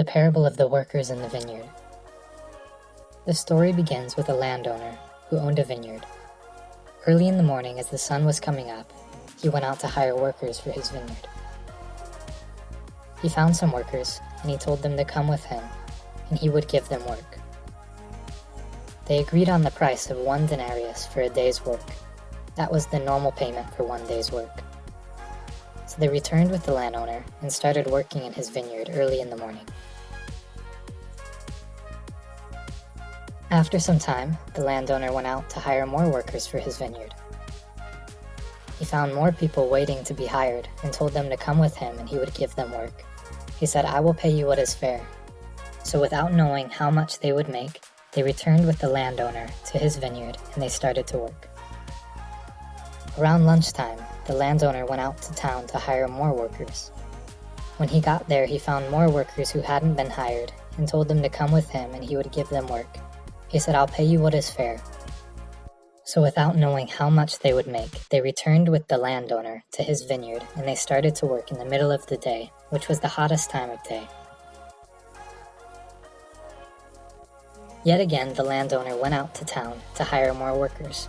The Parable of the Workers in the Vineyard. The story begins with a landowner who owned a vineyard. Early in the morning, as the sun was coming up, he went out to hire workers for his vineyard. He found some workers, and he told them to come with him, and he would give them work. They agreed on the price of one denarius for a day's work. That was the normal payment for one day's work. So they returned with the landowner and started working in his vineyard early in the morning. After some time, the landowner went out to hire more workers for his vineyard. He found more people waiting to be hired and told them to come with him and he would give them work. He said, I will pay you what is fair. So without knowing how much they would make, they returned with the landowner to his vineyard and they started to work. Around lunchtime, the landowner went out to town to hire more workers. When he got there, he found more workers who hadn't been hired and told them to come with him and he would give them work. He said, I'll pay you what is fair. So without knowing how much they would make, they returned with the landowner to his vineyard and they started to work in the middle of the day, which was the hottest time of day. Yet again, the landowner went out to town to hire more workers.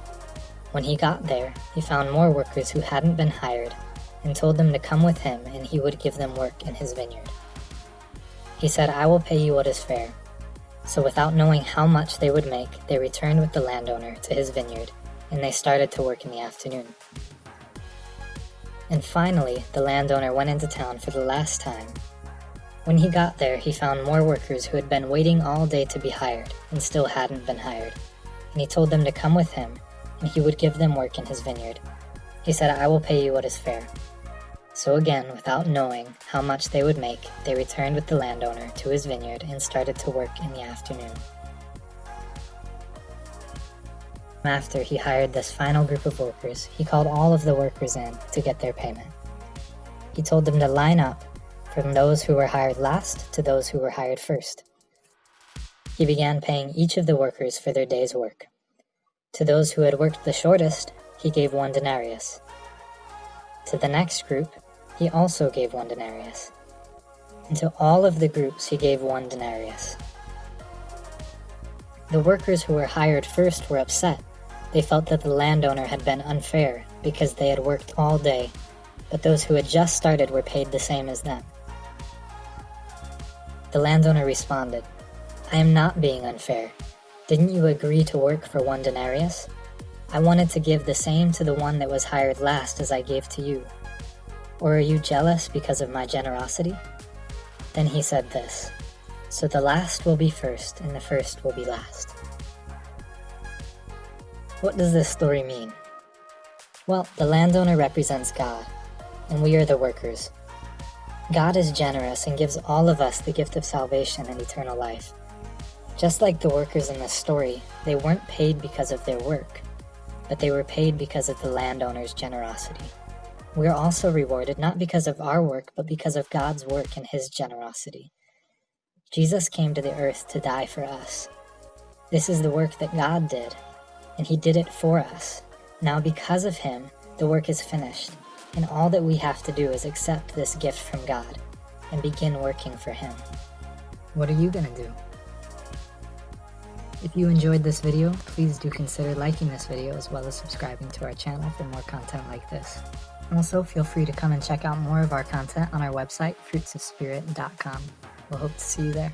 When he got there, he found more workers who hadn't been hired and told them to come with him and he would give them work in his vineyard. He said, I will pay you what is fair. So without knowing how much they would make, they returned with the landowner to his vineyard and they started to work in the afternoon. And finally, the landowner went into town for the last time. When he got there, he found more workers who had been waiting all day to be hired and still hadn't been hired. And he told them to come with him and he would give them work in his vineyard. He said, I will pay you what is fair. So again, without knowing how much they would make, they returned with the landowner to his vineyard and started to work in the afternoon. After he hired this final group of workers, he called all of the workers in to get their payment. He told them to line up from those who were hired last to those who were hired first. He began paying each of the workers for their day's work. To those who had worked the shortest, he gave one denarius. To the next group, he also gave one denarius. And to all of the groups, he gave one denarius. The workers who were hired first were upset. They felt that the landowner had been unfair because they had worked all day, but those who had just started were paid the same as them. The landowner responded, I am not being unfair. Didn't you agree to work for one denarius? I wanted to give the same to the one that was hired last as I gave to you. Or are you jealous because of my generosity? Then he said this, So the last will be first, and the first will be last. What does this story mean? Well, the landowner represents God, and we are the workers. God is generous and gives all of us the gift of salvation and eternal life. Just like the workers in this story, they weren't paid because of their work but they were paid because of the landowner's generosity. We are also rewarded not because of our work, but because of God's work and his generosity. Jesus came to the earth to die for us. This is the work that God did, and he did it for us. Now because of him, the work is finished, and all that we have to do is accept this gift from God and begin working for him. What are you going to do? If you enjoyed this video, please do consider liking this video as well as subscribing to our channel for more content like this. Also, feel free to come and check out more of our content on our website, fruitsofspirit.com. We'll hope to see you there.